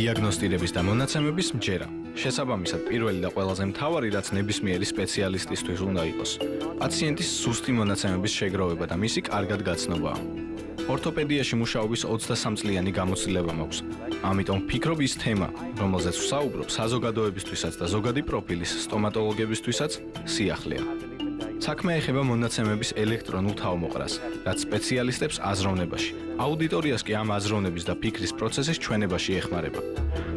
დიაგნოსტირების და მონაცემების მჯერა. შესაბამისად, პირველი და ყველაზე მთავარი, რაც ნებისმიერი სპეციალისტისთვის უნდა იყოს, პაციენტის სუსტი მონაცემების შეგროვება და მისი კარგად გაცნობაა. ორთოპედიაში მუშაობის 23 წლიანი გამოცდილება მაქვს. ამიტომ ვფიქრობ ის თემა, რომელზეც ვსაუბრობ, საზოგადოებისთვისაც და ზოგადი პროფილის სტომატოლოგებისთვისაც სიახლეა. საქმე ეხება მონაცემების ელექტრონულ თავმოყრას, რაც სპეციალისტებს აზროვნებაში, აუდიტორიას კი ამ აზროვნების და ფიქრის პროცესის ჩვენებაში ეხმარება.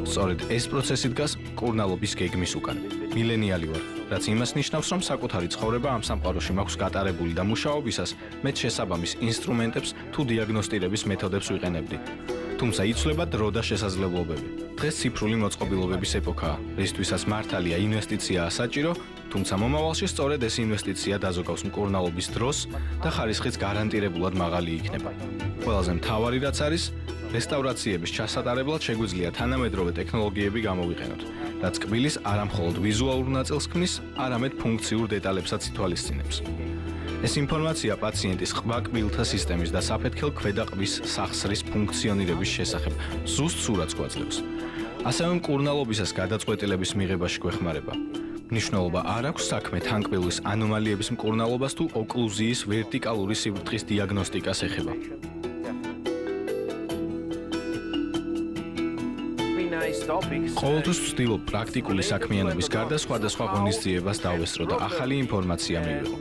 სწორედ ეს პროცესი დგას კურნალობის გეგმის უკან. მილენიალი ვარ, რაც იმას ნიშნავს, რომ საკუთარი ცხოვრება ამ სამყაროში მაქვს გატარებული და მუშაობისას მე შესაბამის ინსტრუმენტებს თუ დიაგნოსტირების მეთოდებს ვიყენებდი. თუმცა იცვლება დრო და შესაძლებლობები. დღეს ციფრული მოწყობილობების ეპოქაა, რისთვისაც მართალია ინვესტიციაა საჭირო, თუმცა მომავალში სწორედ ეს ინვესტიცია დაზოგავს მკურნალობის დროს და ხარისხიც გარანტირებულად მაღალი იქნება. ყველაზე მთავარი რაც არის, რესტავრაციების ჩასატარებლად შეგვიძლია თანამედროვე ტექნოლოგიები გამოვიყენოთ, რაც კბილის არამხოლოდ ვიზუალურ ნაწილს ქმნის, არამედ ფუნქციურ დეტალებსაც ითვალისწინებს. ეს ინფორმაცია პაციენტის ყვაკბილთა სისტემის და საფეთქელ ქვედაყბის სახსრის ფუნქციონირების შესახებ ზუსტ სურათს გვაძლევს. ასევე მკურნალობისას გადაწყვეტილების მიღებაში გვეხმარება. ნიშნულობა არ აქვს საქმე თანკბილის ანომალიების მკურნალობას თუ ოკლუზიის ვერტიკალური სიბრტყის დიაგნოსტიკას ეხება. ყოველთვის ვცდილობ პრაქტიკული საქმიანობის გარდა სხვადასხვა ღონისძიებას დავესწრო და ახალი ინფორმაცია მივიღო.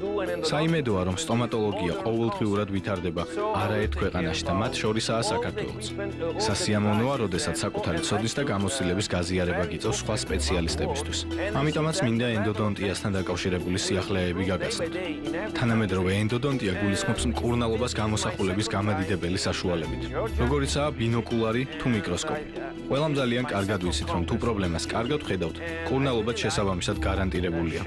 საიმედოა, რომ სტომატოლოგია ყოველდღიურად ვითარდება არაერთ ქვეყანაში და მათ შორისაა საქართველოც. სასიამოვნოა, როდესაც საკუთარი ცოდის და გამოცდილების გაზიარება გიწევს სხვა სპეციალისტებისთვის. ამიტომაც მინდა ენდოდონტიასთან დაკავშირებული სიახლეები გაგაცნოთ. თანამედროვე ენდოდონტია გულისხმობს მკურნალობას გამოსახულების გამადიდებელი საშუალებით, როგორიცაა ბინოკულარი თუ მიკროსკოპი. ყველამ ძალიან კარგად ვიცით, რომ თუ პრობლემას კარგად ხედავთ, კურნალობა შესაბამისად გარანტირებულია.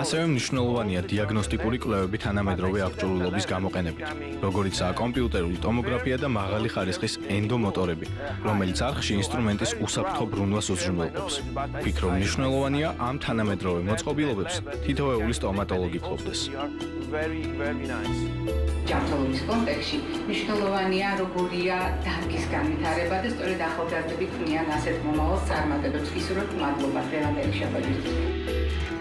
ასევე მნიშვნელოვანია დიაგნოსტიკური კვლევები თანამედროვე აღჭურვილობის გამოყენებით, როგორიცაა კომპიუტერული ტომოგრაფია და მაღალი ხარისხის ენდომოტორები, რომელიც არხში ინსტრუმენტის უსაფრთხო ბრუნვას უზრუნველყოფს. ფიქრობ მნიშვნელოვანია ამ თანამედროვე მოწყობილობებს თითოეული სტომატოლოგი ფლობდეს. very very nice. ჯანმრთელობის კონტექსში მნიშვნელოვანია როგორია დარგის განვითარება და სწორედ ახალგაზრდები ქმნიან ასეთ მომავალს წარმატებებს. ისურვებ მადლობა დღევანდელი შეხვედრისთვის.